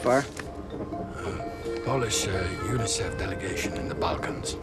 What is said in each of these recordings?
far? Polish uh, UNICEF delegation in the Balkans.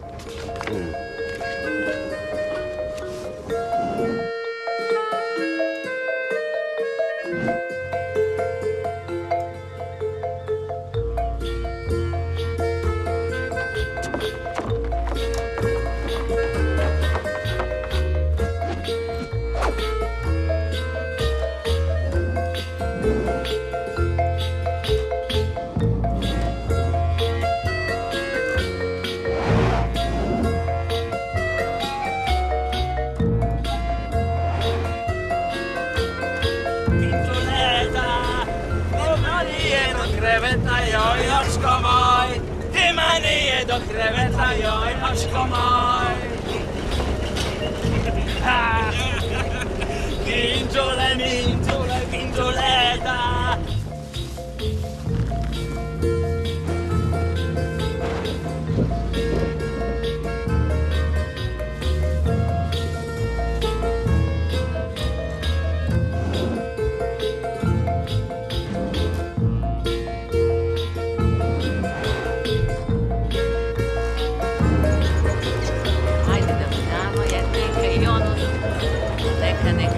Neka,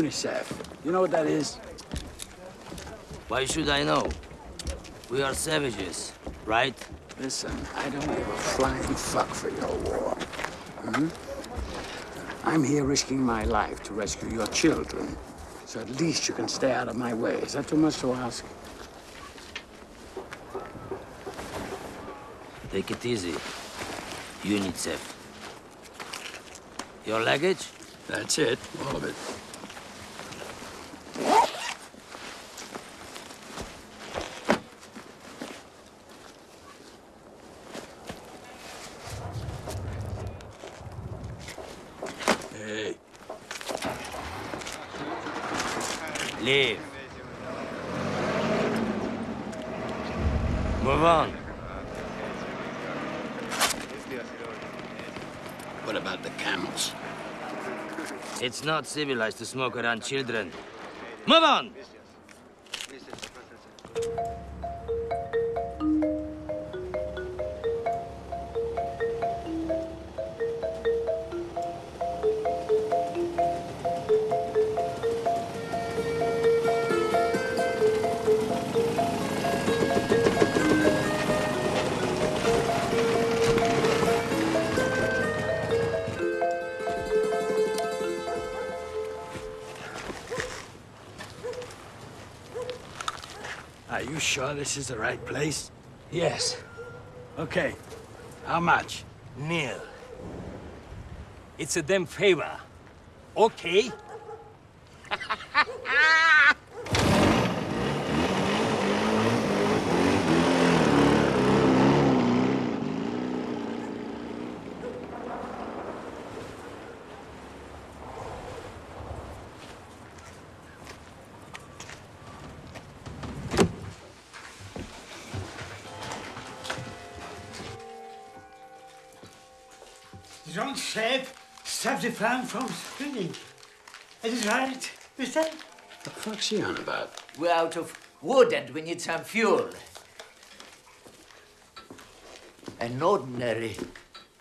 UNICEF. You know what that is? Why should I know? We are savages, right? Listen, I don't give a flying fuck for your war. hmm? I'm here risking my life to rescue your children. So at least you can stay out of my way. Is that too much to ask? Take it easy. UNICEF. Your luggage? That's it, all of it. Hey, Leave. Move on. what about the camels? It's not civilized to smoke around children. Move on! Are you sure this is the right place? Yes. Okay. How much? Neil. It's a damn favor. Okay? Farm from spinning. Is it right, mister? The fuck's he on about? We're out of wood and we need some fuel. An ordinary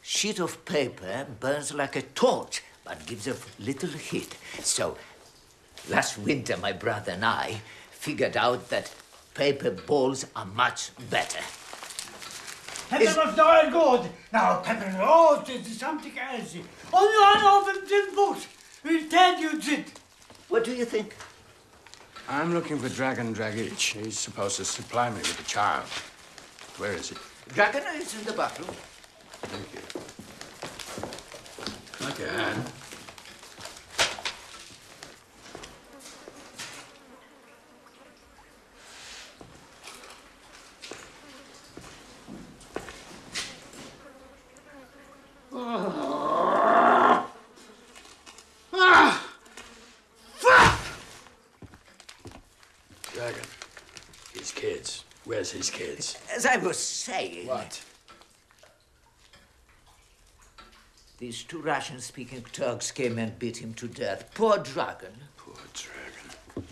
sheet of paper burns like a torch, but gives a little heat. So, last winter, my brother and I figured out that paper balls are much better. Pepper was not good. Now, pepper rose is something else. Only one of them did books will tell you that. What do you think? I'm looking for Dragan Dragic. He's supposed to supply me with a child. Where is he? Dragan is in the bathroom. Thank you. Like your hand. Dragan. His kids. Where's his kids? As I was saying, What? these two Russian-speaking Turks came and beat him to death. Poor Dragan. Poor Dragan.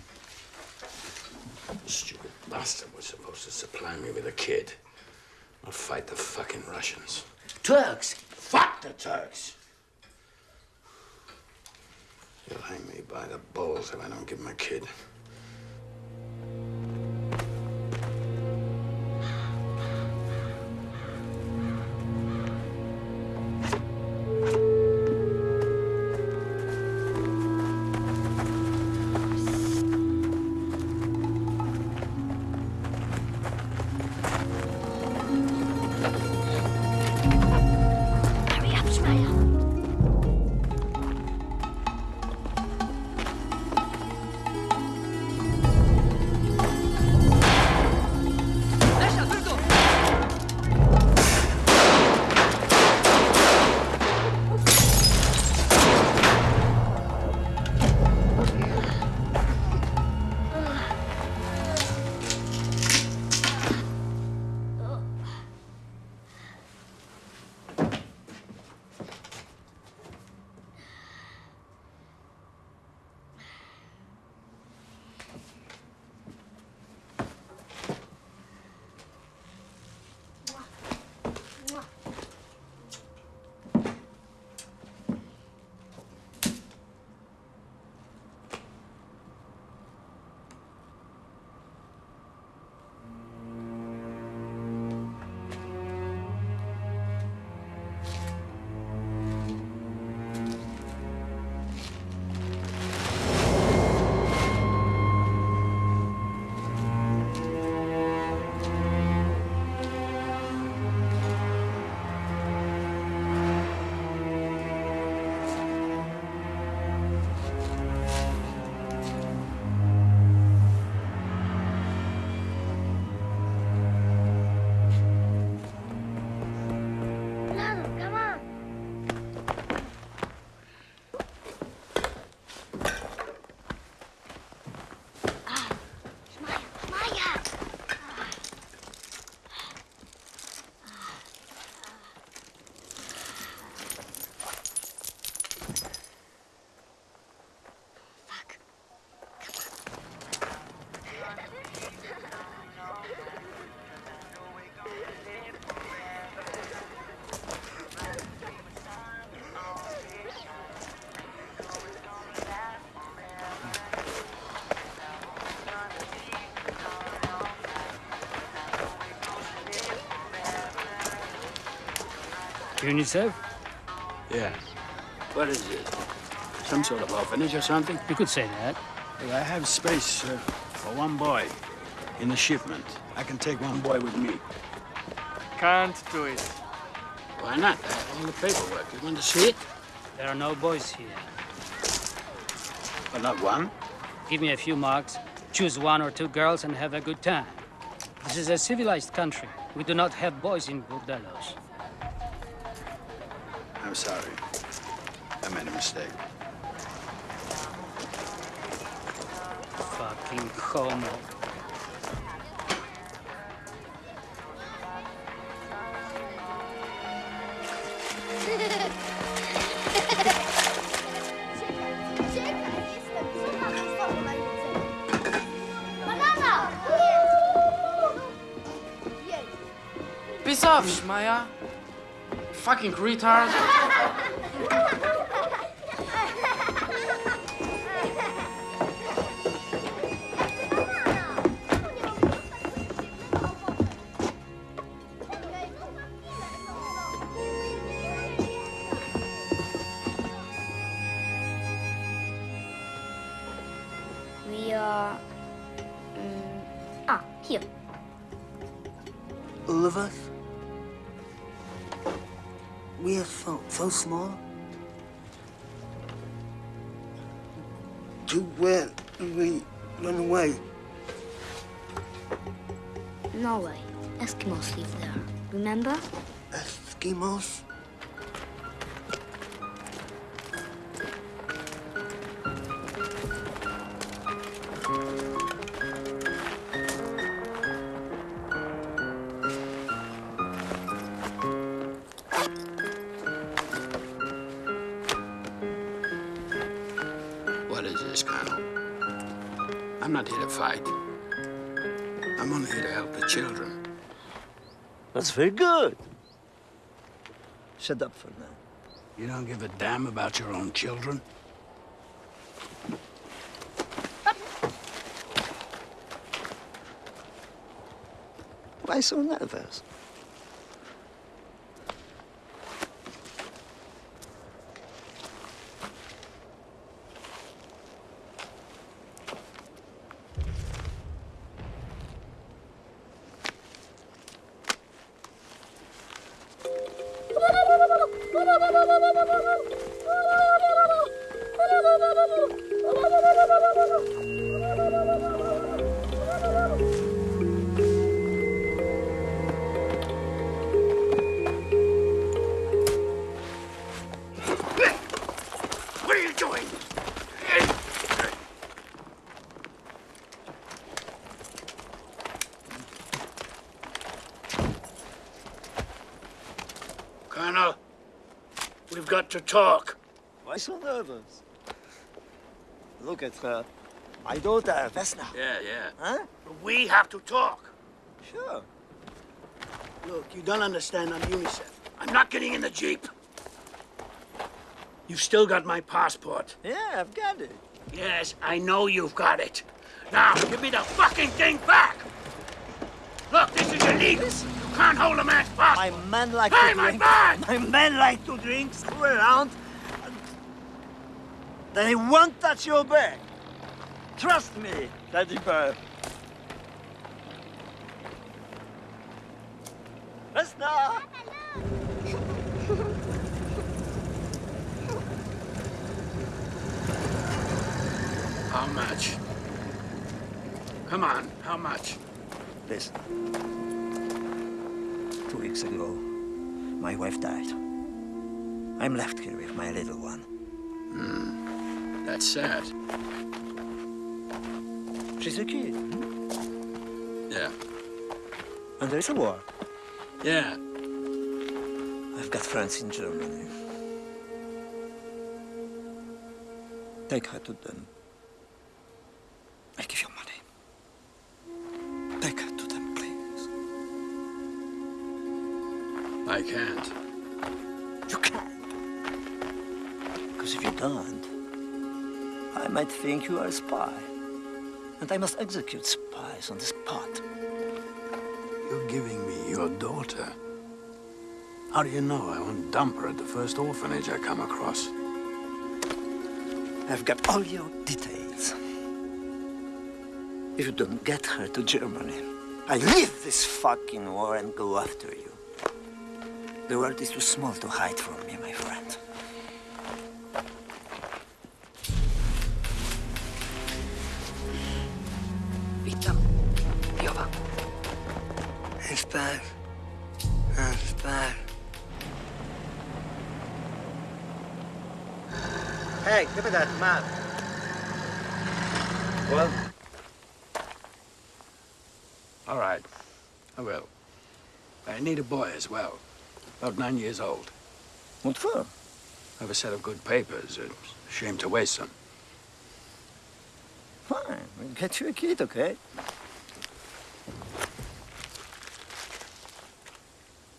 The stupid bastard was supposed to supply me with a kid. I'll fight the fucking Russians. Turks! Fuck the Turks! He'll hang me by the balls if I don't give him a kid. UNICEF? Yeah. What is it? Some sort of orphanage or something? You could say that. I have space uh, for one boy in the shipment. I can take one boy with me. Can't do it. Why not? I have all the paperwork. You want to see it? There are no boys here. But not one. Give me a few marks, choose one or two girls, and have a good time. This is a civilized country. We do not have boys in bordellos. I made a mistake. Fucking homo. Banana! Piss off, Schmeier. fucking retard? very good. Shut up for now. You don't give a damn about your own children? Why so nervous? To talk. Why so nervous? Look at her. My daughter, Vesna. Yeah, yeah. Huh? We have to talk. Sure. Look, you don't understand. I'm UNICEF. I'm not getting in the Jeep. You've still got my passport. Yeah, I've got it. Yes, I know you've got it. Now, give me the fucking thing back! Look, this is illegal. You can't hold a man's passport. My men like Hey, to my drink. man! My men like to drink, screw around. They won't touch your bag. Trust me, Daddy Bird. Vesna! How much? Come on, how much? Listen. Weeks ago, my wife died. I'm left here with my little one. Hmm. That's sad. She's a kid, hmm? Yeah. and there's a war. Yeah. I've got friends in Germany. Take her to them. Think you are a spy. And I must execute spies on the spot. You're giving me your daughter. How do you know I won't dump her at the first orphanage I come across? I've got all your details. If you don't get her to Germany, I leave this fucking war and go after you. The world is too small to hide from me, my friend. Give me that map. Well, All right. I will. I need a boy as well. About nine years old. what for? I have a set of good papers. It's a shame to waste them. Fine, we'll get you a kid, okay?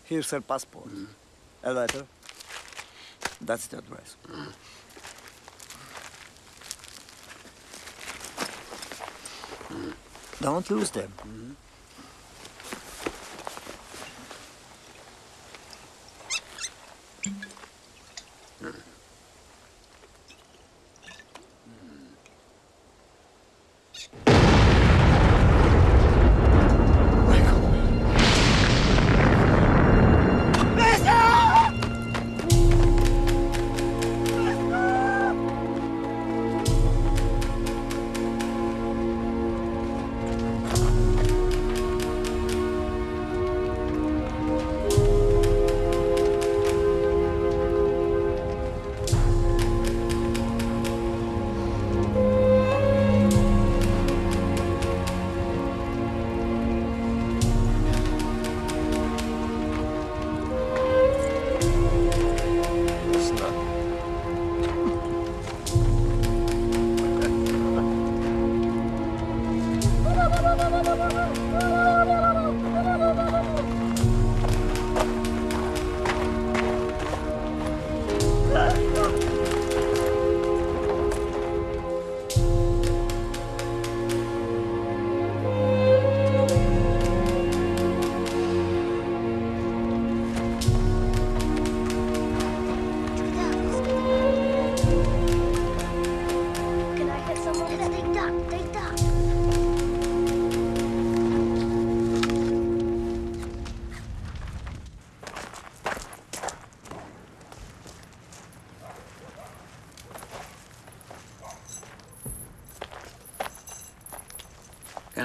Here's her passport. Mm-hmm. A letter. That's the address. Mm-hmm. Don't lose them. Can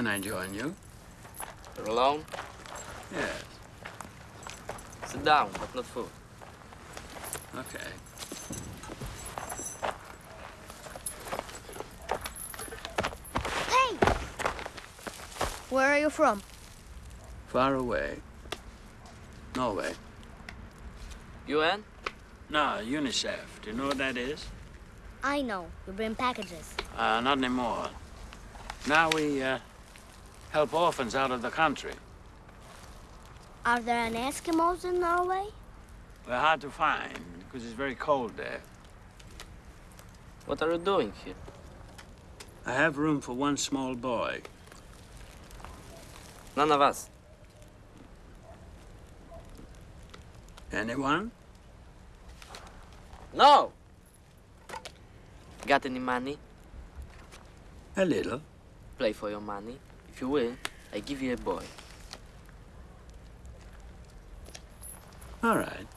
Can I join you? You're alone? Yes. Sit down, but not food. Okay. Hey! Where are you from? Far away. Norway. UN? No, UNICEF. Do you know what that is? I know. You bring packages. Uh, not anymore. Now we, uh, help orphans out of the country. Are there any Eskimos in Norway? They're hard to find because it's very cold there. What are you doing here? I have room for one small boy. None of us. Anyone? No! Got any money? A little. Play for your money. If you will, I give you a boy. All right.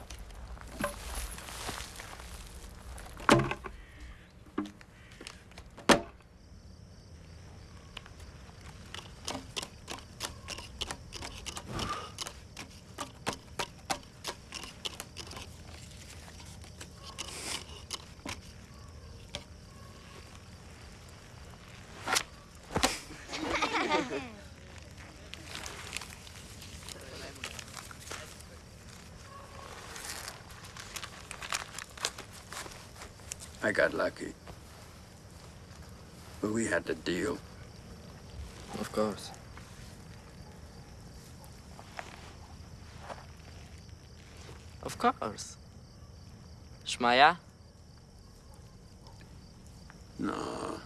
I got lucky. But we had to deal. Of course. Of course. Shmaya? No.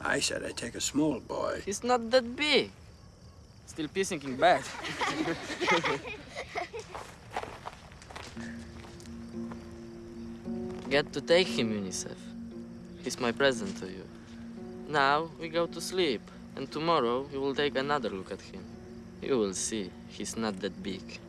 I said I'd take a small boy. He's not that big. Still pissing in bed. Get to take him, UNICEF. He's my present to you. Now we go to sleep, and tomorrow we will take another look at him. You will see, he's not that big.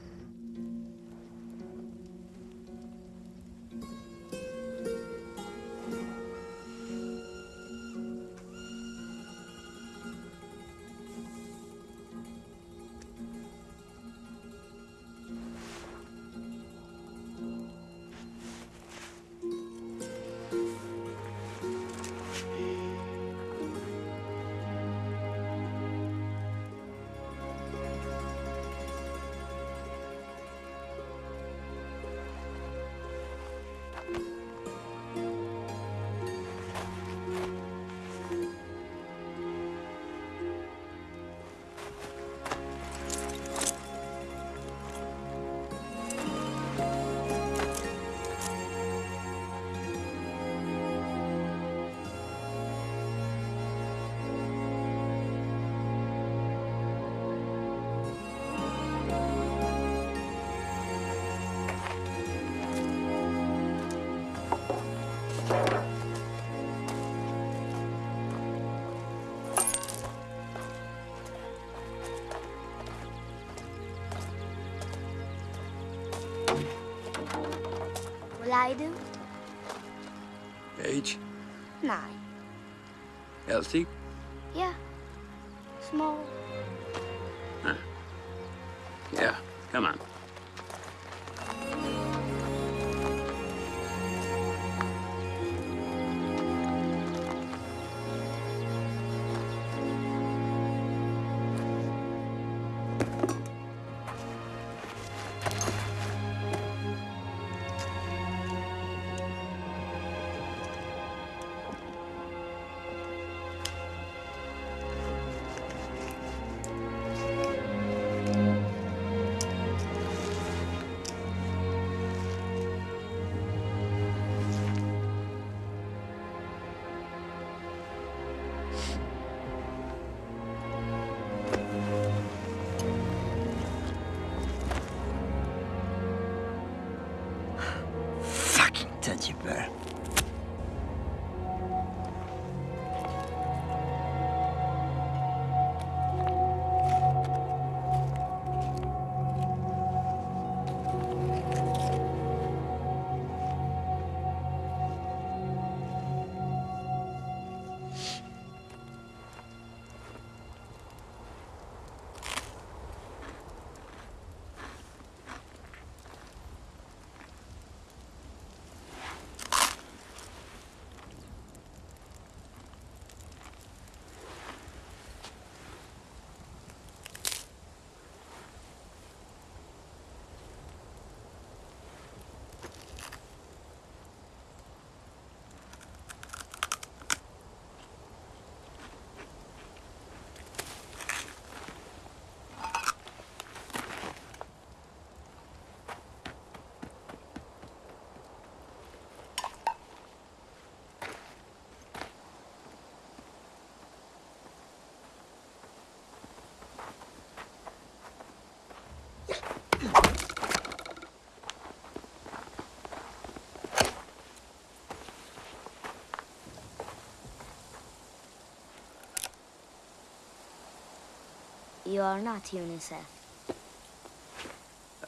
You are not UNICEF.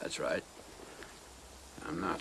That's right. I'm not.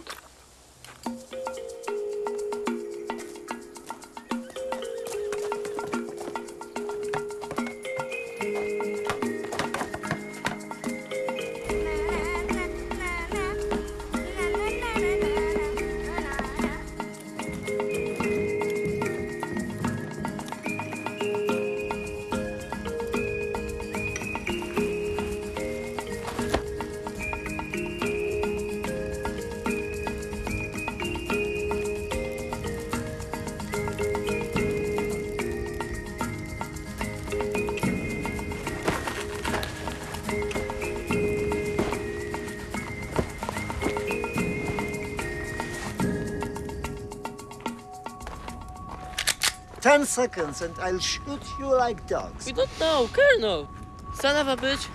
Ten seconds and I'll shoot you like dogs. We don't know, Colonel. Son of a bitch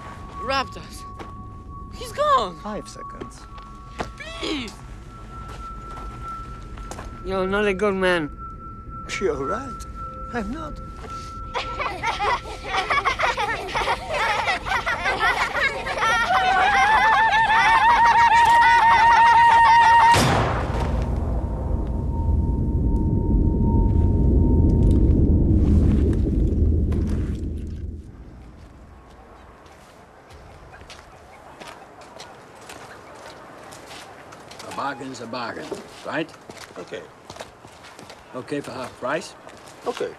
robbed us. He's gone. Five seconds. Please. You're not a good man. You're right. I'm not. A bargain's a bargain, right? Okay. Okay for half price? Okay.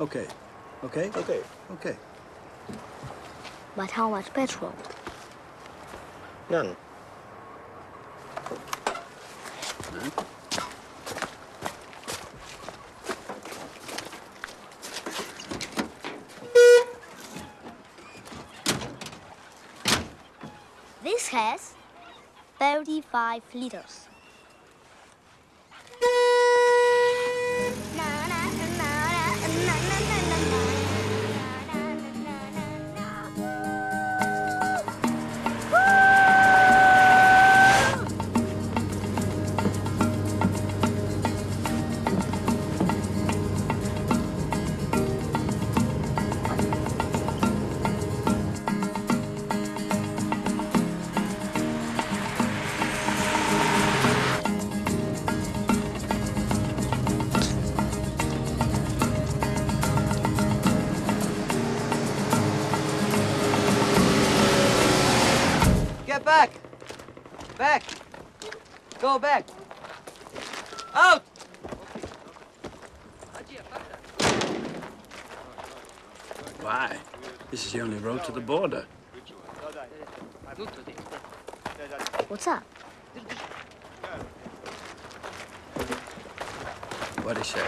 Okay. Okay? Okay. Okay. But how much petrol? None. This has 35 liters. Border. What's up? What'd he?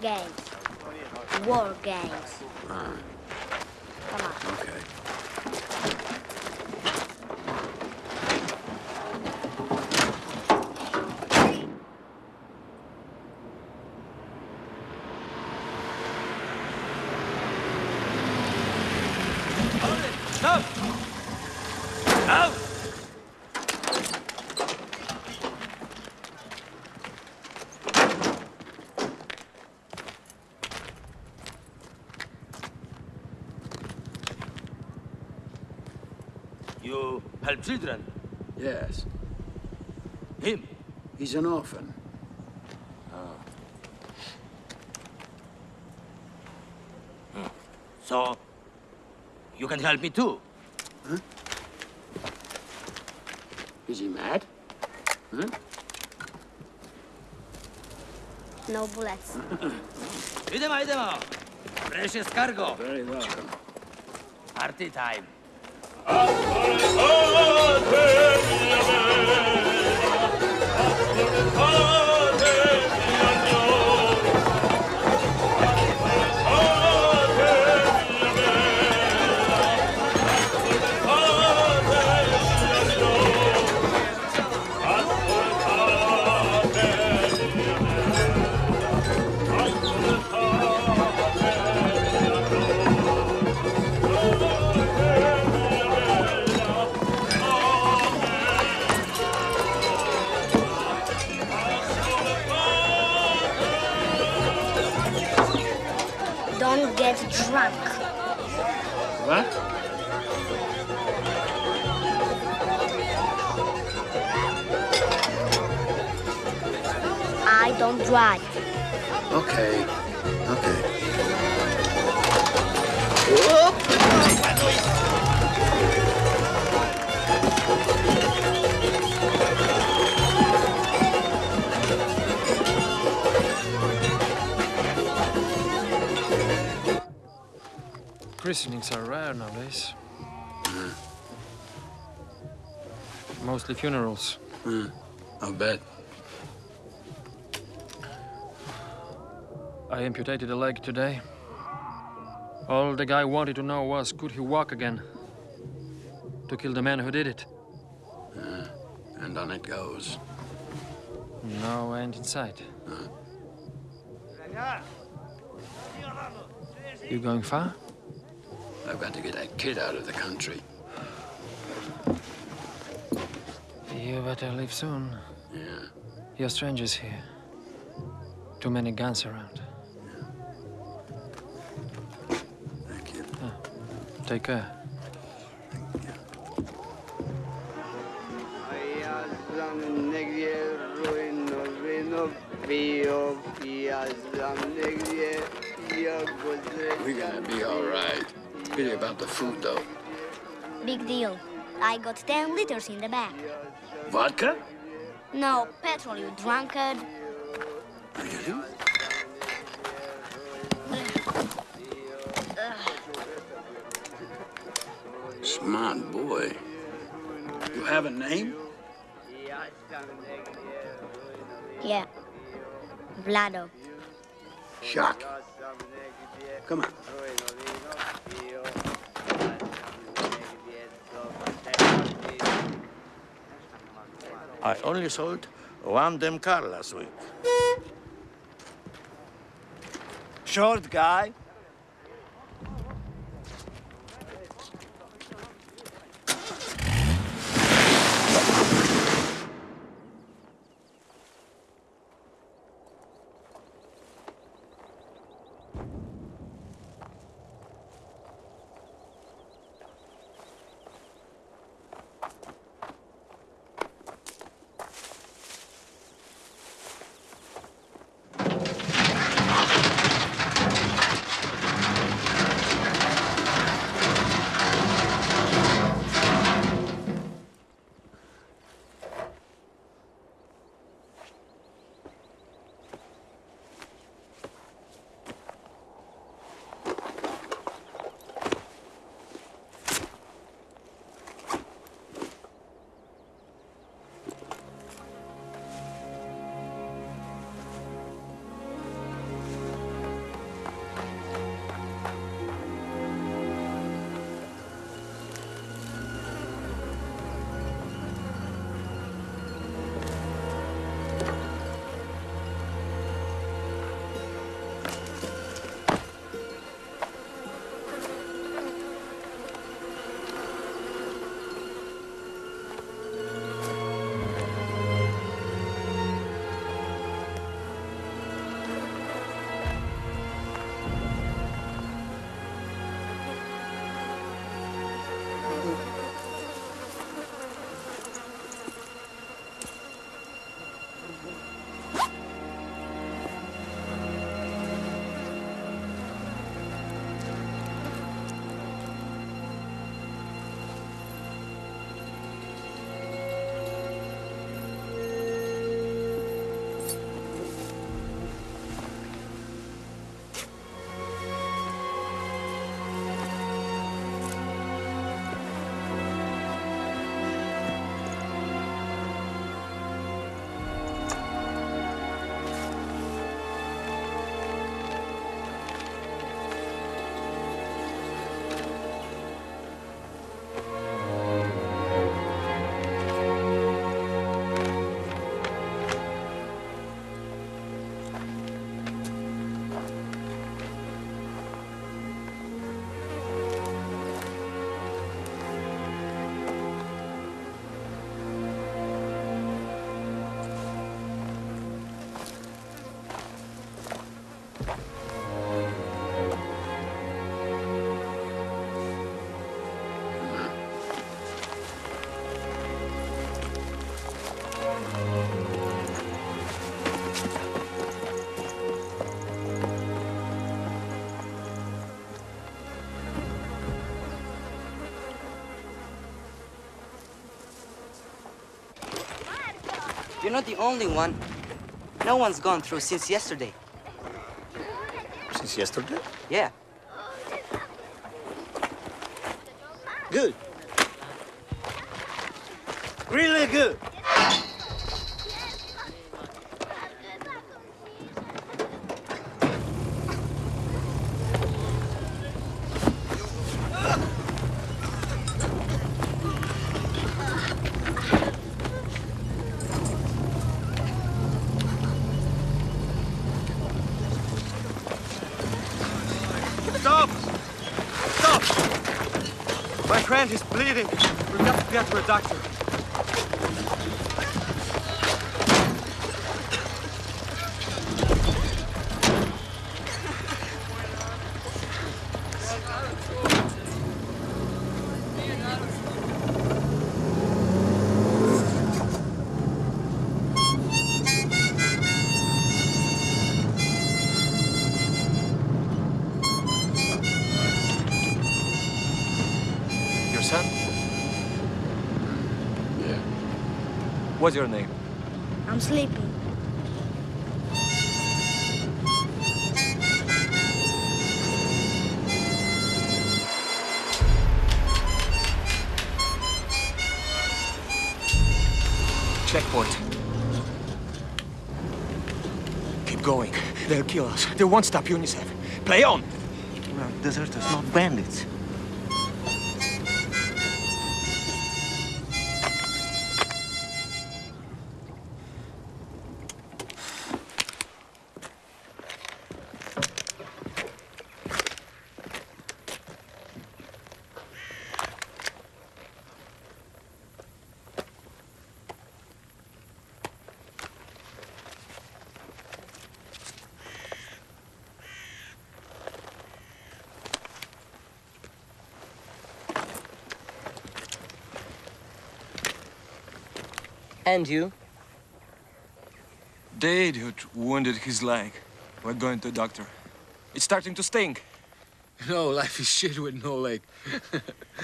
Games. War games. Ah, Come on. okay. Stop! Out! You help children? Yes. Him? He's an orphan. Ah. Hmm. So, you can help me too? Huh? Is he mad? Huh? No bullets. Idemo, idemo! Precious cargo! Very welcome. Party time! Don't I don't. Okay. Okay. Christenings are rare nowadays. Mostly funerals. Hmm. I'll bet. I amputated a leg today. All the guy wanted to know was, could he walk again? To kill the man who did it. Uh, and on it goes. No end in sight. You going far? I've got to get that kid out of the country. You better leave soon. Yeah. You're strangers here. Too many guns around. Take care. We're gonna be all right. Pity about the food, though. Big deal. I got 10 liters in the back. Vodka? No, petrol, you drunkard. Name? Yeah. Vlado. Shock. Come on. I only sold one damn car last week. Short guy. You're not the only one. No one's gone through since yesterday. Since yesterday? Yeah. What's your name? I'm sleeping. Checkpoint. Keep going. They'll kill us. They won't stop UNICEF. Play on! We're deserters, not bandits. And you? The idiot wounded his leg. We're going to the doctor. It's starting to stink. No, life is shit with no leg.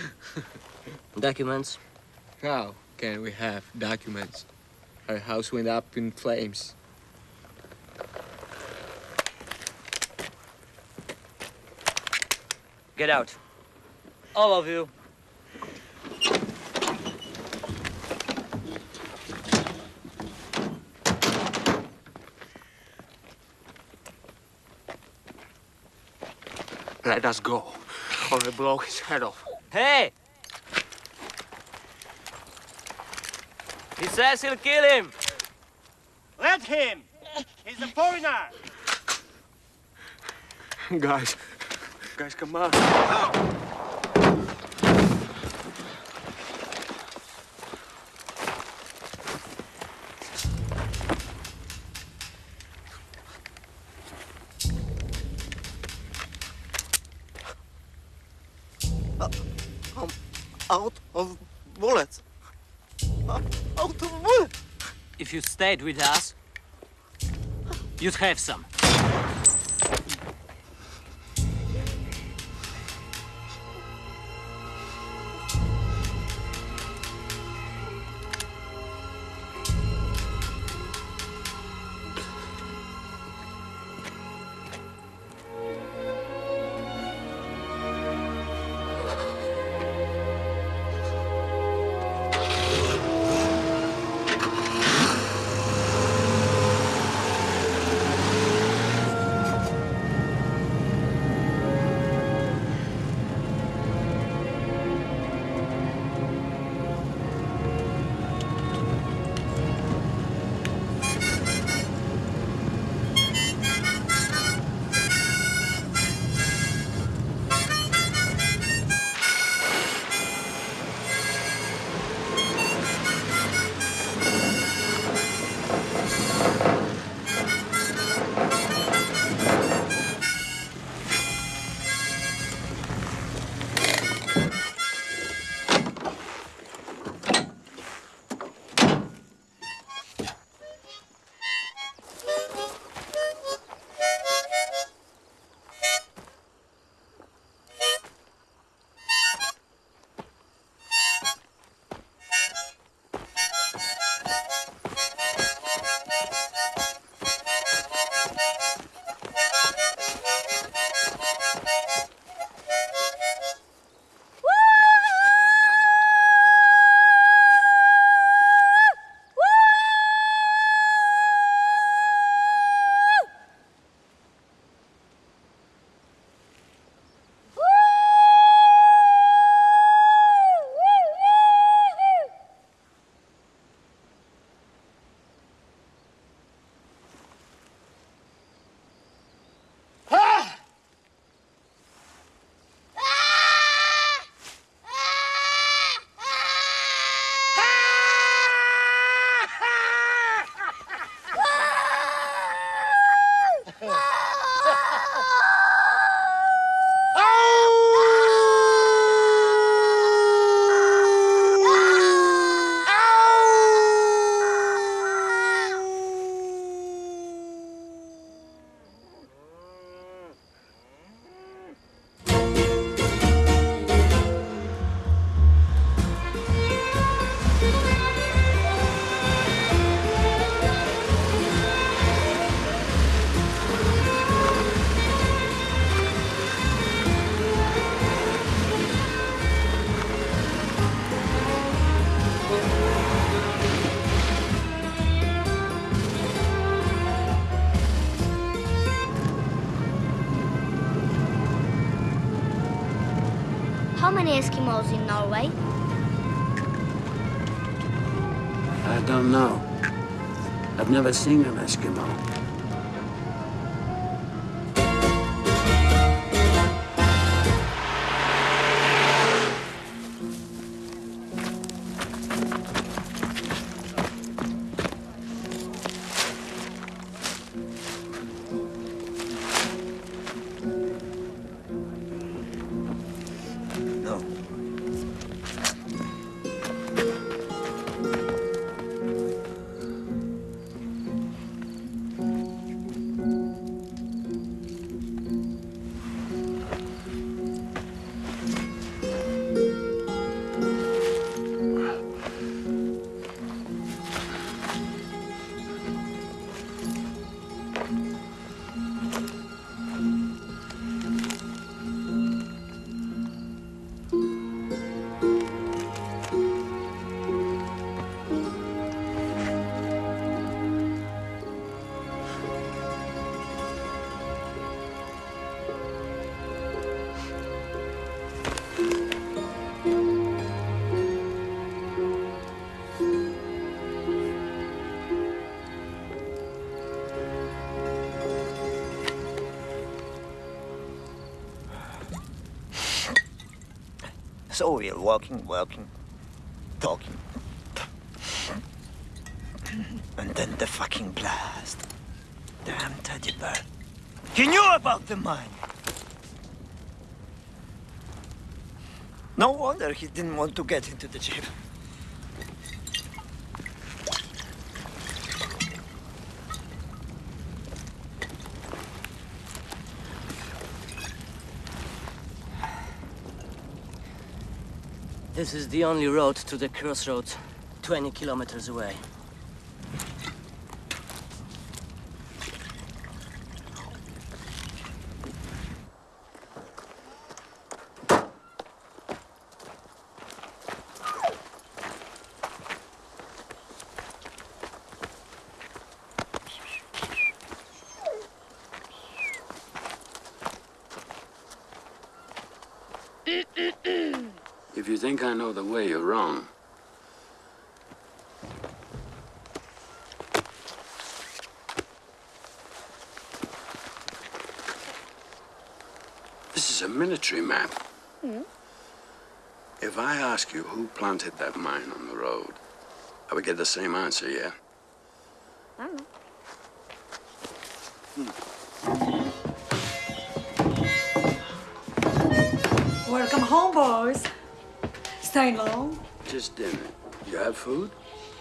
Documents? How can we have documents? Our house went up in flames. Get out. All of you. Let us go, or I blow his head off. Hey! He says he'll kill him. Let him! He's a foreigner! Guys, guys, come on. I'm stayed with us, you'd have some. Never seen So we're walking, walking, talking. And then the fucking blast. Damn teddy bear. He knew about the mine. No wonder he didn't want to get into the jeep. This is the only road to the crossroads, 20 kilometers away. If you think I know the way, you're wrong. This is a military map. Hmm? If I ask you who planted that mine on the road, I would get the same answer, yeah? I don't know. Hmm. Welcome home, boys. Staying long? Just dinner. You have food?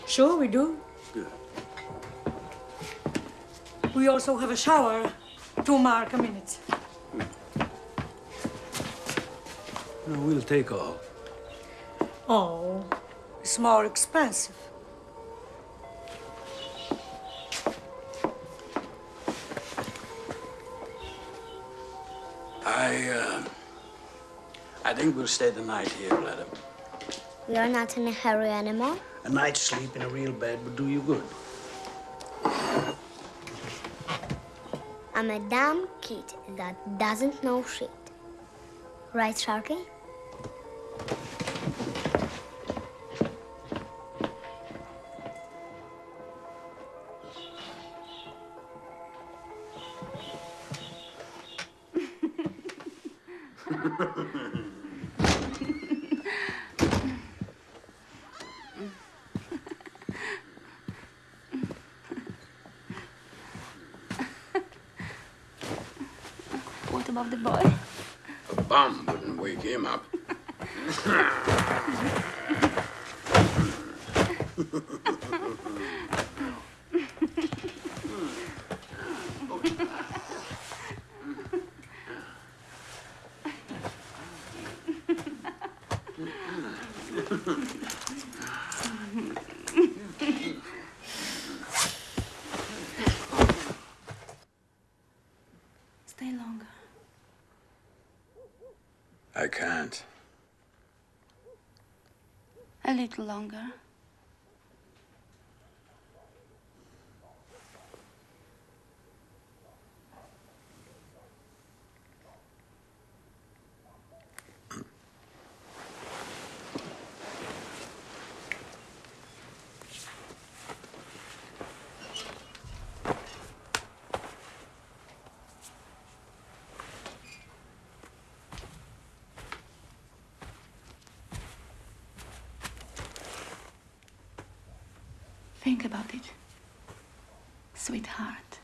Sure, we do. Good. We also have a shower. Two mark a minute. No, we'll take all. Oh, it's more expensive. I, uh, I think we'll stay the night here, Letta. We are not in a hurry anymore. A night's sleep in a real bed would do you good. I'm a damn kid that doesn't know shit. Right, Sharky? Little longer. Think about it, sweetheart.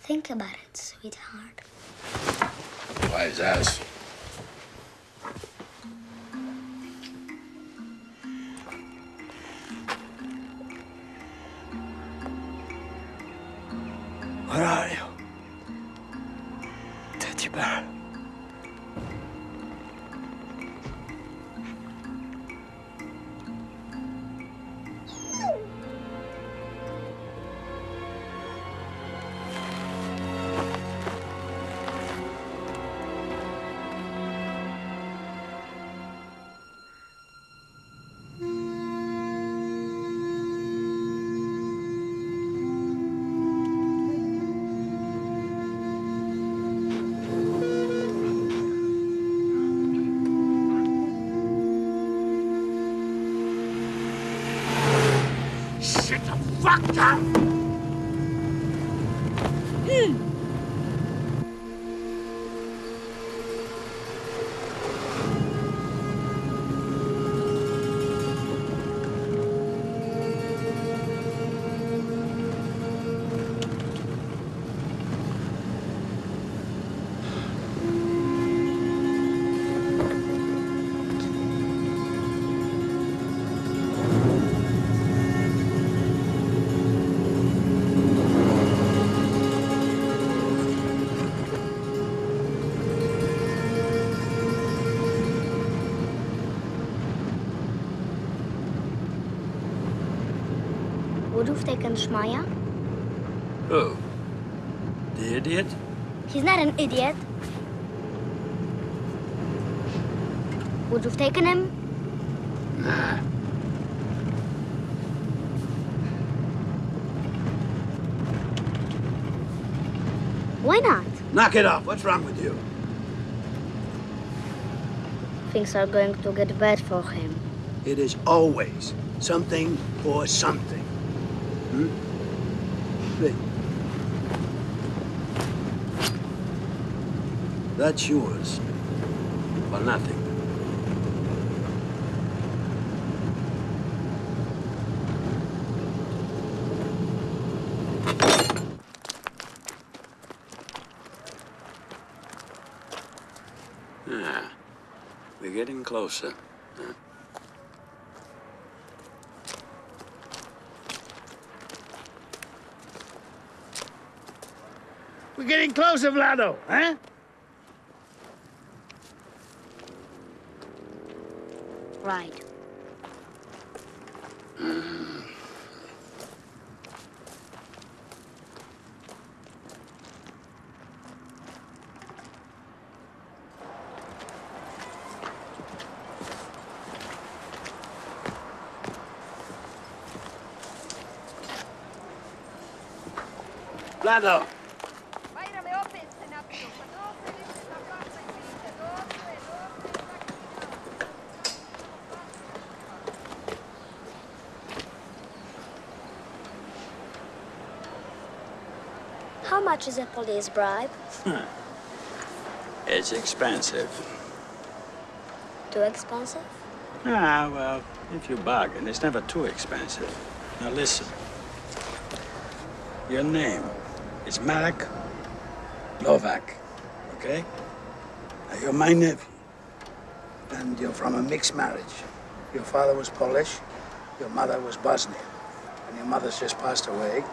Think about it, sweetheart. Wise ass. Shut the fuck up! Would you have taken Shmaya? Who? Oh. The idiot? He's not an idiot. Would you have taken him? Nah. Why not? Knock it off. What's wrong with you? Things are going to get bad for him. It is always something or something. That's yours. For nothing. Ah, we're getting closer. We're getting closer, Vlado, huh? Right. Vlado! How much is a police bribe? It's expensive. Too expensive? Ah, well, if you bargain, it's never too expensive. Now listen. Your name is Marek Novak, okay? Now, you're my nephew. And you're from a mixed marriage. Your father was Polish, your mother was Bosnian. And your mother's just passed away,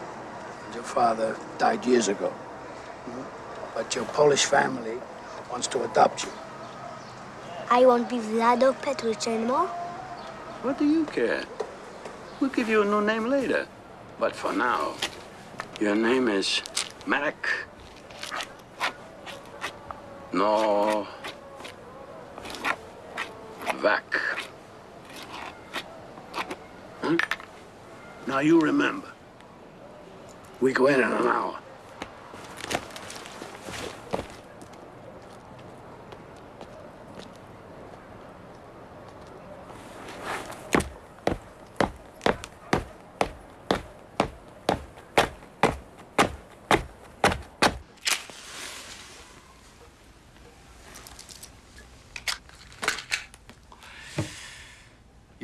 and your father died years ago. But your Polish family wants to adopt you. I won't be Vlado Petrovich anymore. What do you care? We'll give you a new name later. But for now, your name is Marek. No. Vac. Hmm? Now you remember. We go in in an hour.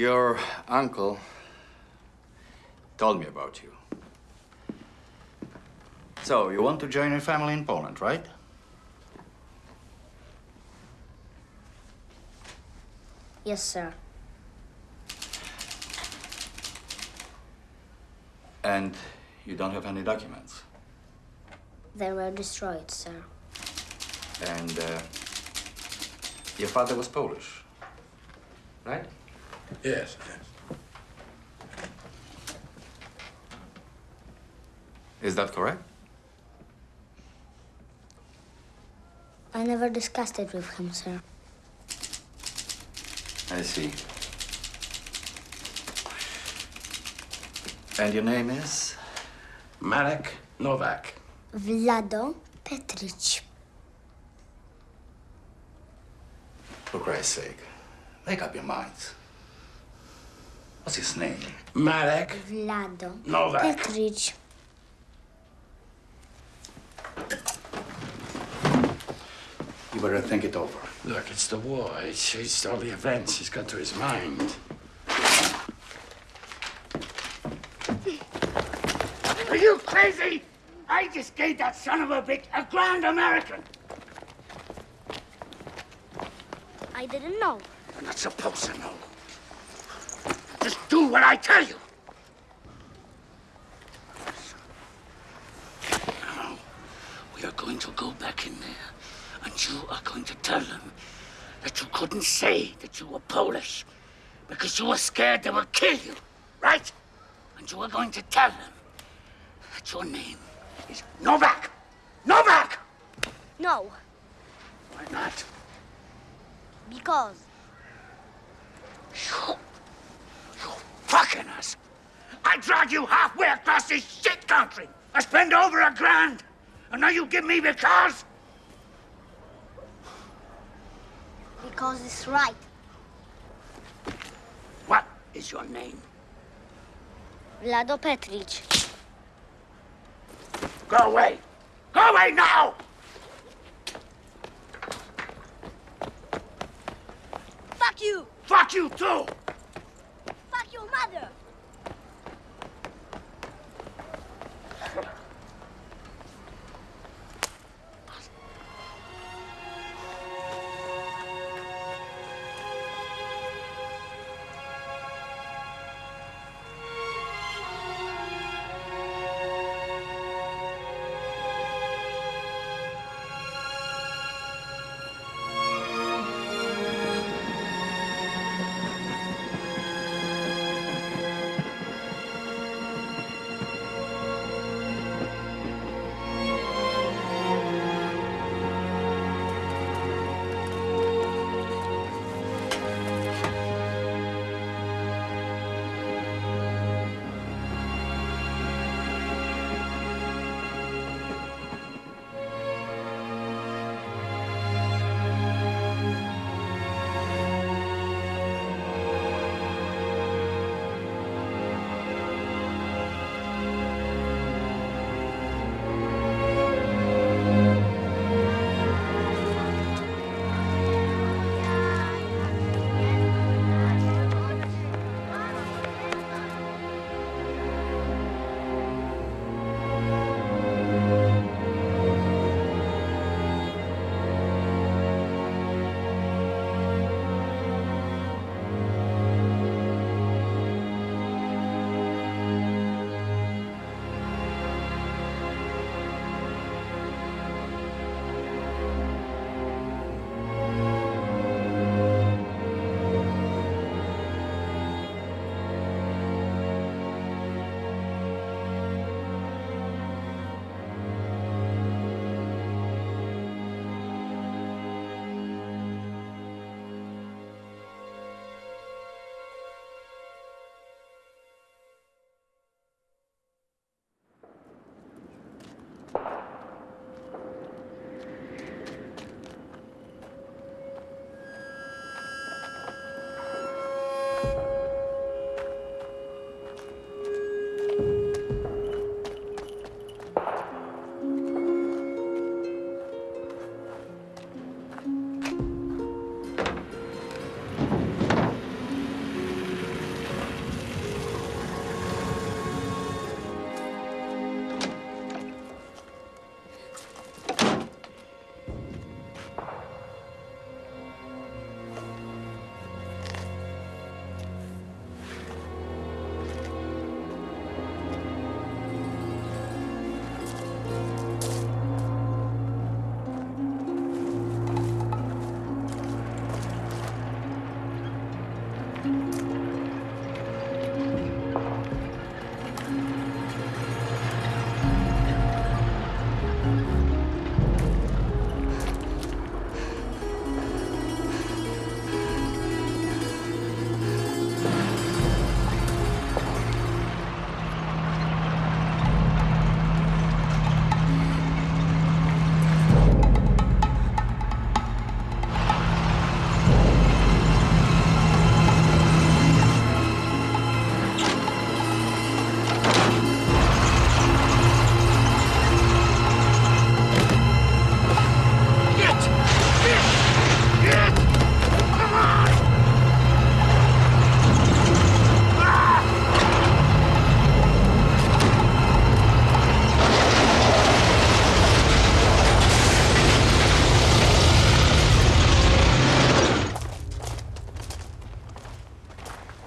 Your uncle told me about you. So, you want to join your family in Poland, right? Yes, sir. And you don't have any documents. They were destroyed, sir. And uh, your father was Polish, right? Yes, yes. Is that correct? I never discussed it with him, sir. I see. And your name is? Marek Novak. Vlado Petric. For Christ's sake, make up your minds. What's his name? Marek Vlado Novak. Petric. You better think it over. Look, it's the war. It's, it's all the events he's got to his mind. Are you crazy? I just gave that son of a bitch a grand American. I didn't know. You're not supposed to know. Do what I tell you. Now, we are going to go back in there, and you are going to tell them that you couldn't say that you were Polish because you were scared they would kill you, right? And you are going to tell them that your name is Novak. Novak! No, Why not? because you fucking us. I drag you halfway across this shit country. I spend over a grand. And now you give me because? because it's right. What is your name? Vlado Petric. Go away. Go away now! Fuck you! Fuck you too! Mother!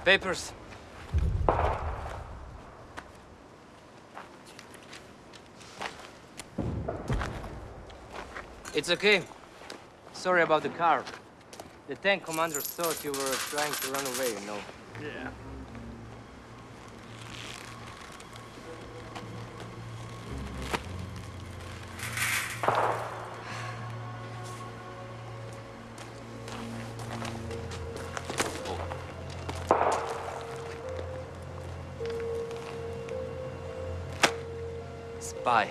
Papers. It's okay. Sorry about the car. The tank commander thought you were trying to run away, you know. Yeah. Spy.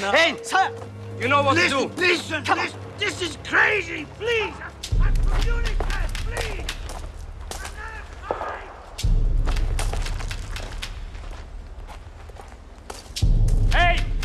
No. Hey, sir! You know what listen, to do. Listen, Come listen. This is crazy. Please. I'm from UNICEF. Please. Hey!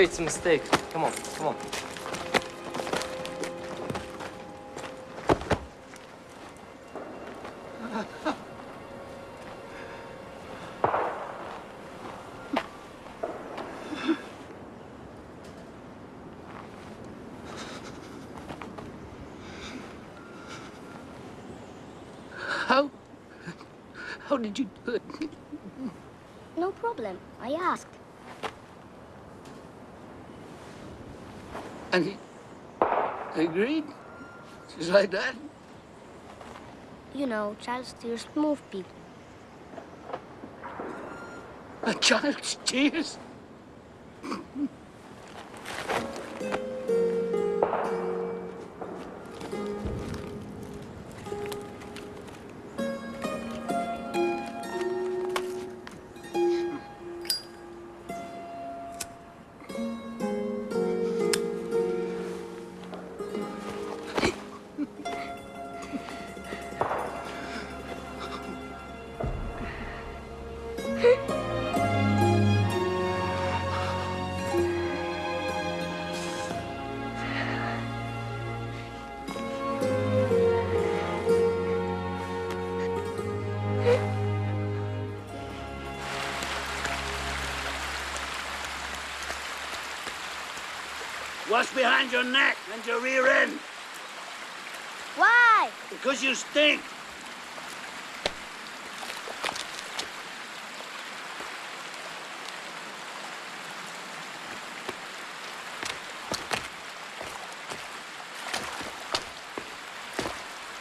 It's a mistake. Come on, come on. How? How did you do it? No problem. I asked. And he agreed? Just like that? You know, child steers move people. A child's tears? What's behind your neck and your rear end? Why? Because you stink.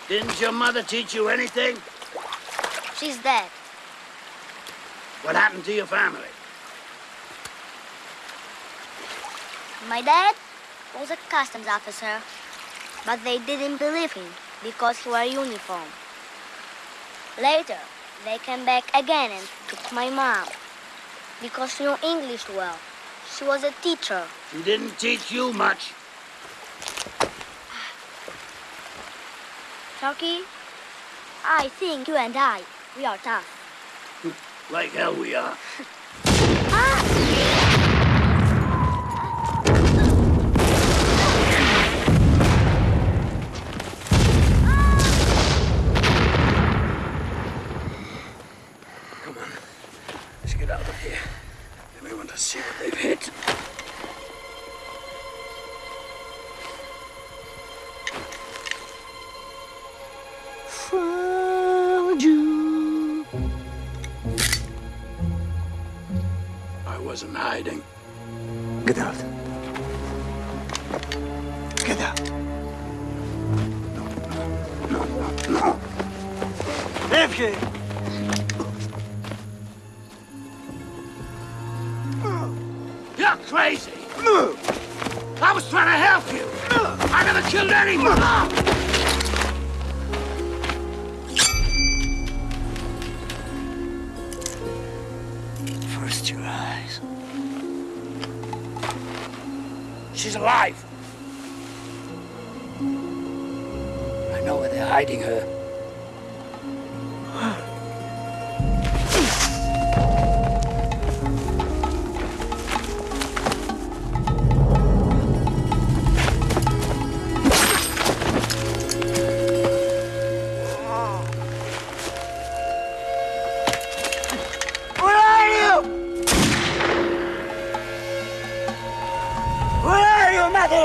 Didn't your mother teach you anything? She's dead. What happened to your family? My dad was a customs officer, but they didn't believe him because he wore uniform. Later, they came back again and took my mom because she knew English well. She was a teacher. She didn't teach you much. Chucky, I think you and I, we are tough. Like hell we are.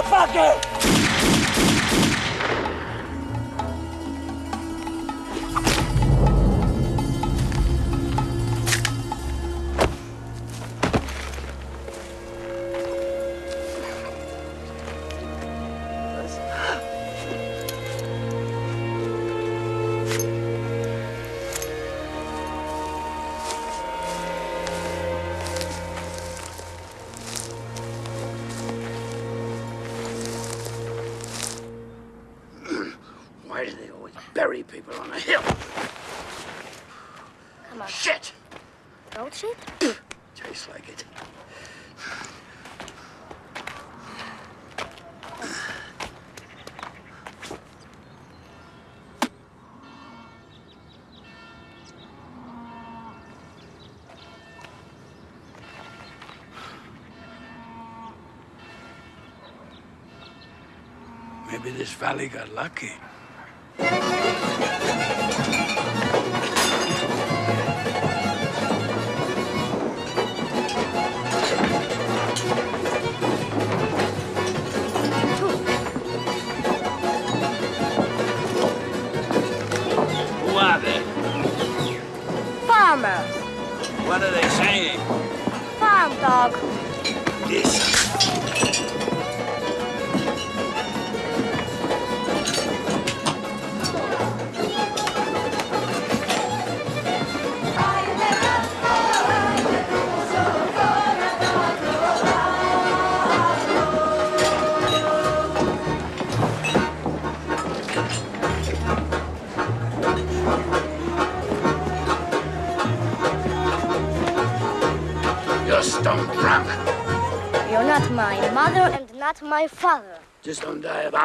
motherfucker? Valley got lucky.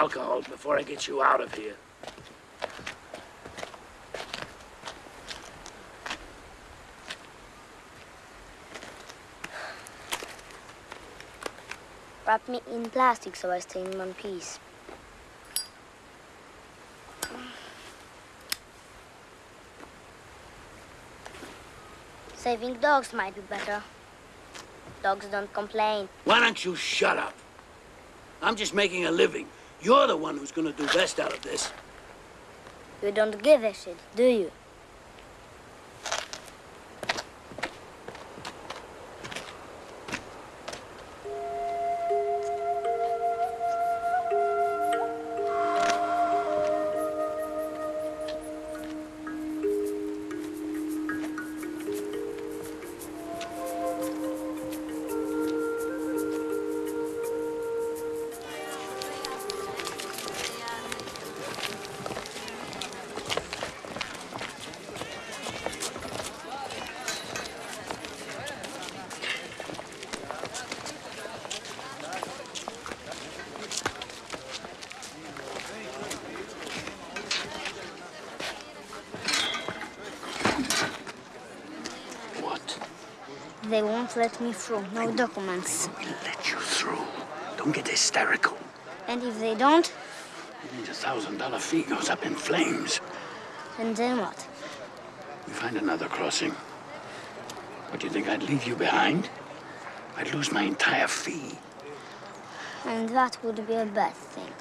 Alcohol before I get you out of here. Wrap me in plastic so I stay in one piece. Saving dogs might be better. Dogs don't complain. Why don't you shut up? I'm just making a living. You're the one who's gonna do best out of this. You don't give a shit, do you? Let me through. No documents. Let you through. Don't get hysterical. And if they don't, The thousand dollar fee goes up in flames. and then what? We find another crossing. What, do you think I'd leave you behind? I'd lose my entire fee. And that would be a bad thing.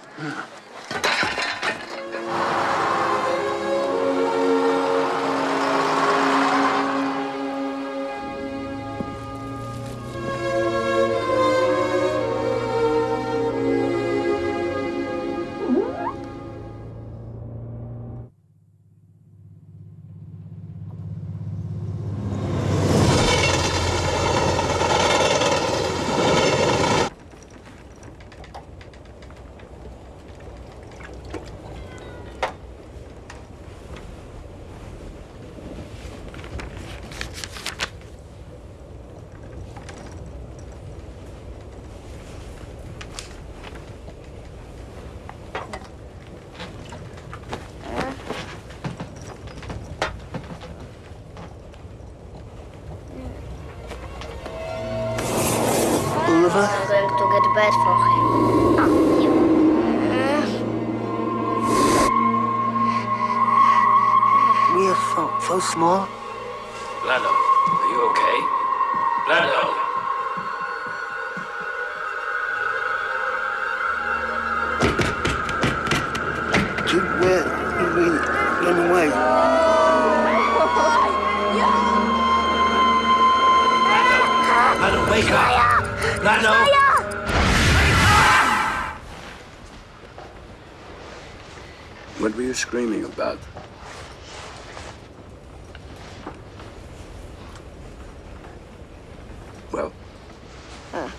Uh,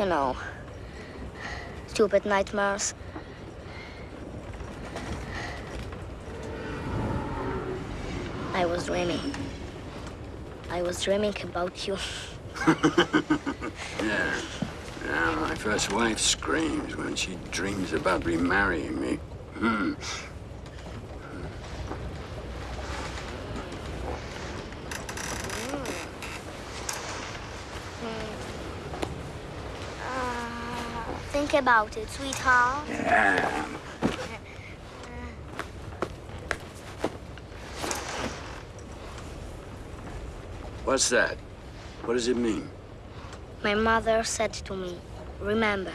you know, stupid nightmares. I was dreaming. I was dreaming about you. yeah. Yeah, my first wife screams when she dreams about remarrying me. Hmm. Think about it, sweetheart. Yeah. What's that? What does it mean? My mother said to me, remember,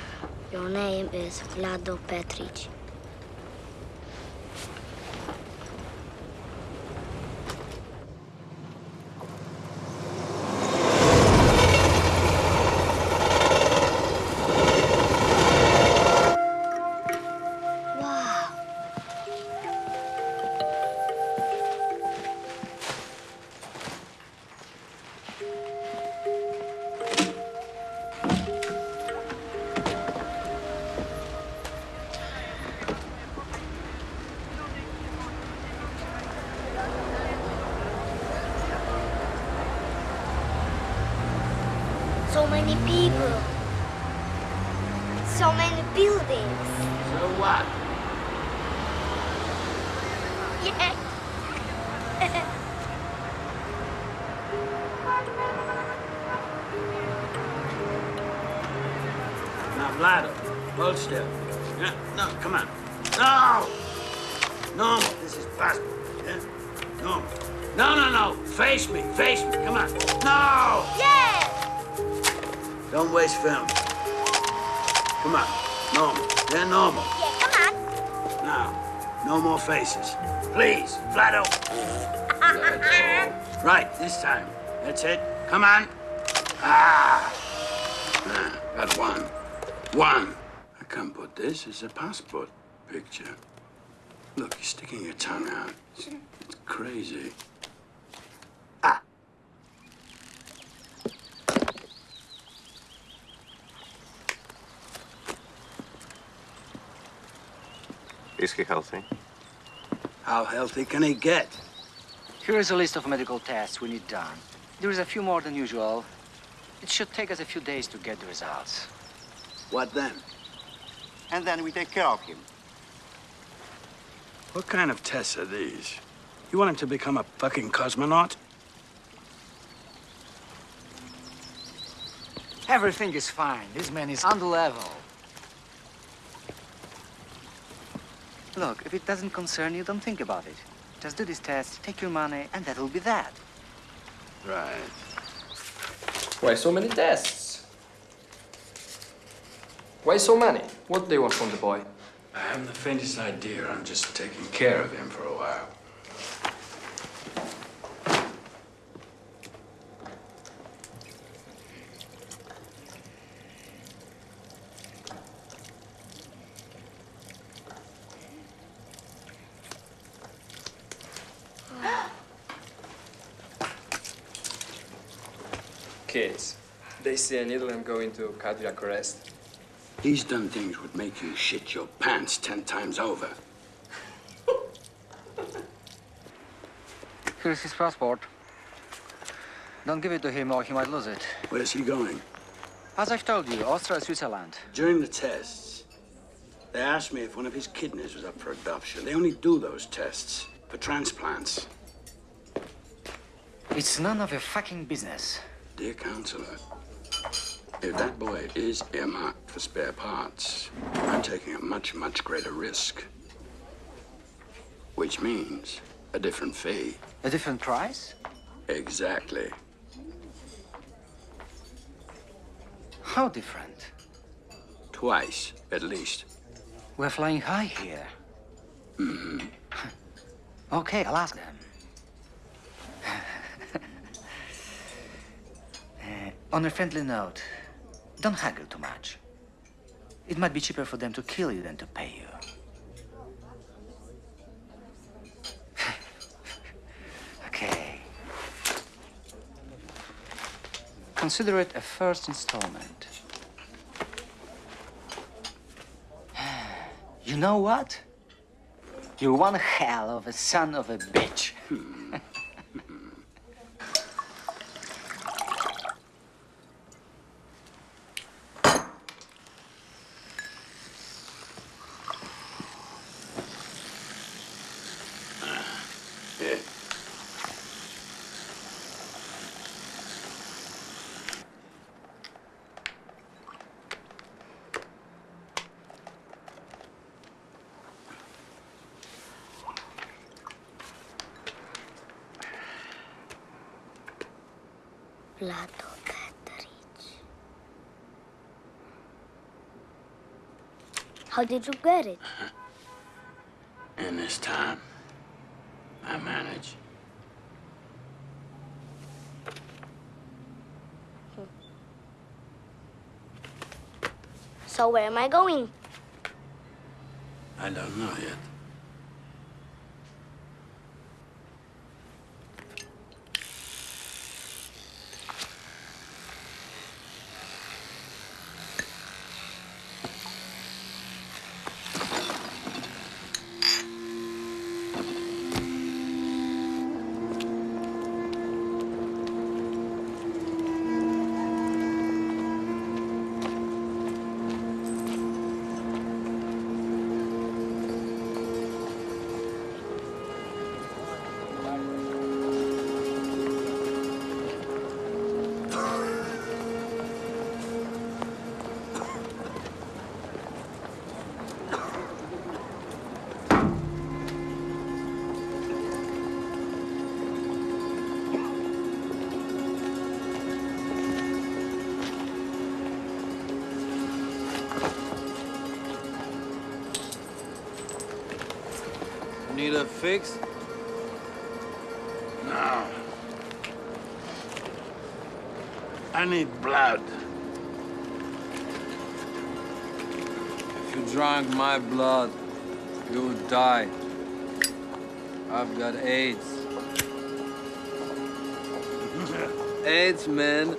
your name is Vlado Petric. That's it. Come on. Ah. ah got one. One. I can't put this as a passport picture. Look, you're sticking your tongue out. It's, it's crazy. Ah. Is he healthy? How healthy can he get? Here is a list of medical tests we need done. There is a few more than usual. It should take us a few days to get the results. What then? And then we take care of him. What kind of tests are these? You want him to become a fucking cosmonaut? Everything is fine. This man is on the level. Look, if it doesn't concern you, don't think about it. Just do this test, take your money, and that'll be that. Right. Why so many tests? Why so many? What do they want from the boy? I haven't the faintest idea. I'm just taking care of him for a while. Kids, they see a needle and go into cardiac arrest. He's done things would make you shit your pants ten times over. Here's his passport. Don't give it to him or he might lose it. Where's he going? As I've told you, Austria, Switzerland. During the tests, they asked me if one of his kidneys was up for adoption. They only do those tests for transplants. It's none of your fucking business. Dear counselor, If that boy is earmarked for spare parts, I'm taking a much, much greater risk. Which means a different fee. A different price? Exactly. How different? Twice, at least. We're flying high here. Mm-hmm. Okay, I'll ask them. Uh, on a friendly note, don't haggle too much. It might be cheaper for them to kill you than to pay you. okay. Consider it a first installment. You know what? You're one hell of a son of a bitch. Hmm. Vlado Petric. How did you get it? In this time, I manage. So where am I going? I don't know yet. My blood, you would die. I've got AIDS. AIDS, man.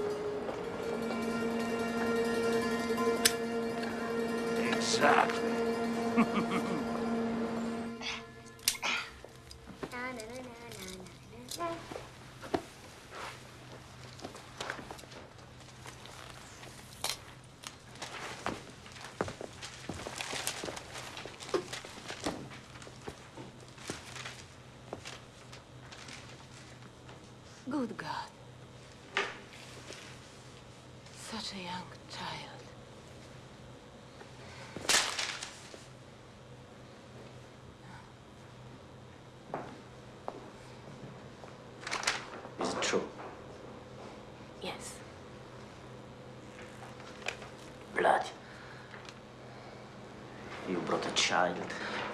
You brought a child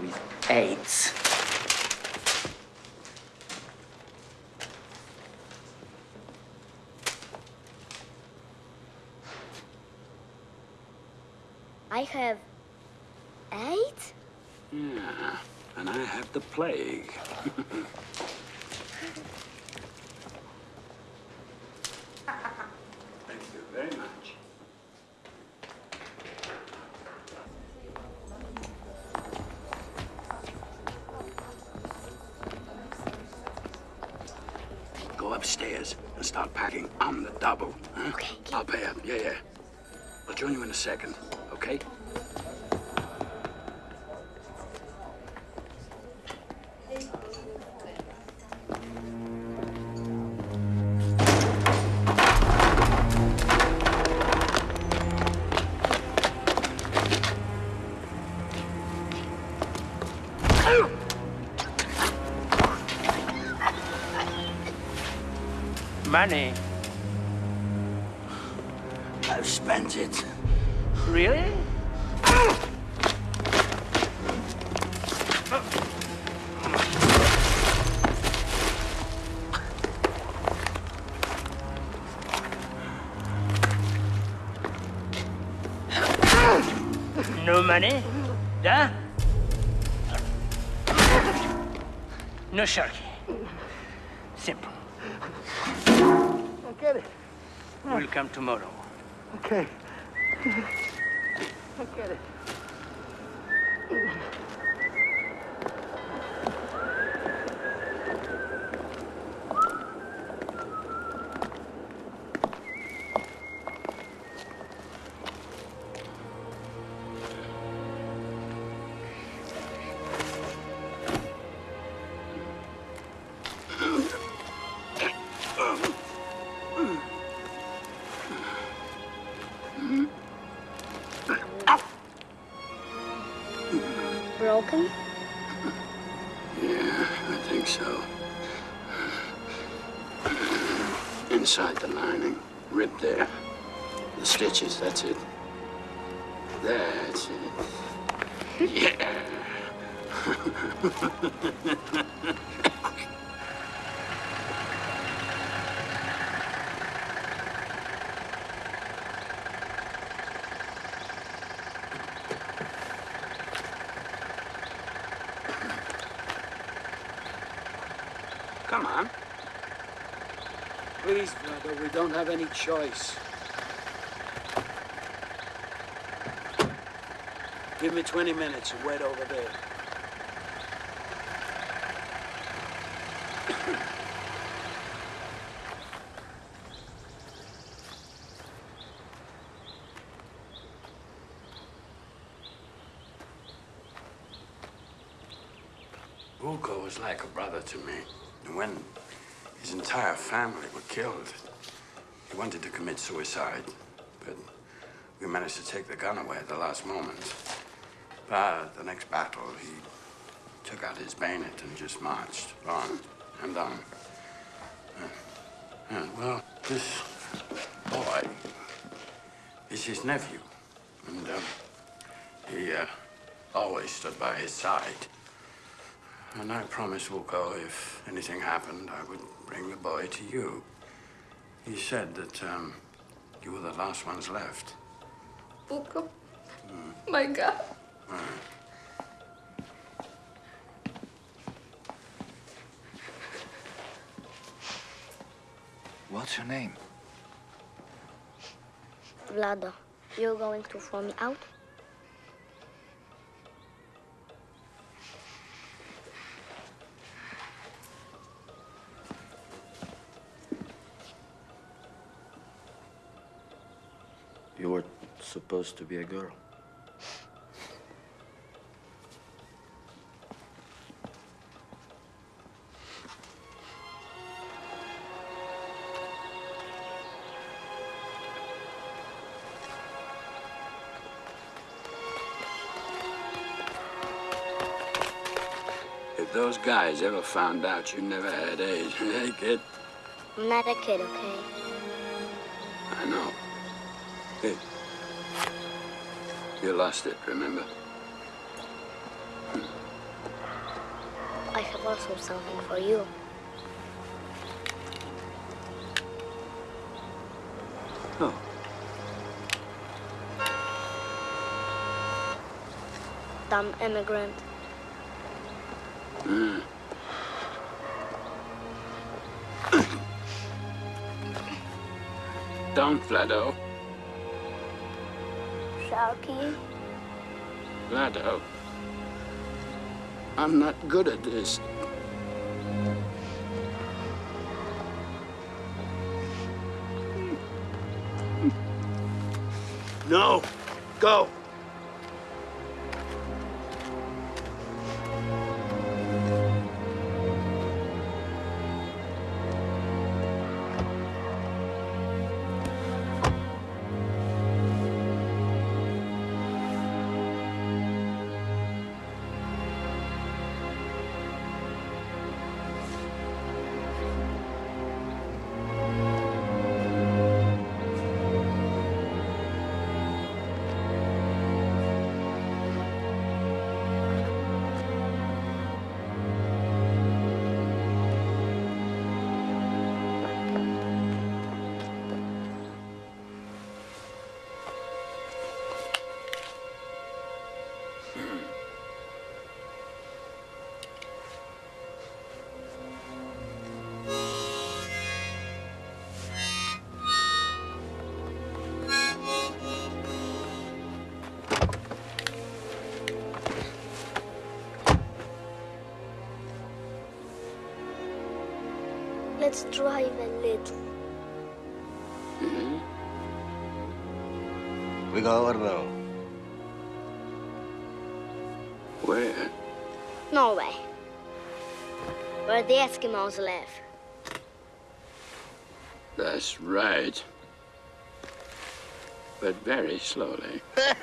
with AIDS. I have eight? Yeah, and I have the plague. second, okay? Money. Come on. Please, brother, we don't have any choice. Give me 20 minutes and wait over there. Vuko was like a brother to me. And when his entire family were killed, he wanted to commit suicide, but we managed to take the gun away at the last moment. But the next battle, he took out his bayonet and just marched on and on. Uh, uh, well, this boy is his nephew, and um, he uh, always stood by his side. And I promised Vuko if anything happened, I would bring the boy to you. He said that um, you were the last ones left. Vuko. Hmm. My God. Hmm. What's your name? Vlado, you're going to throw me out? You were supposed to be a girl. If those guys ever found out you never had AIDS, hey, kid, I'm not a kid, okay? You lost it, remember? I have also something for you. Oh. Dumb immigrant. Mm. Don't, Vlado. Sharky. Vlado. I'm not good at this. No. Go. Let's drive a little. Mhm. We go alone. Where? Norway. Where the Eskimos live. That's right. But very slowly.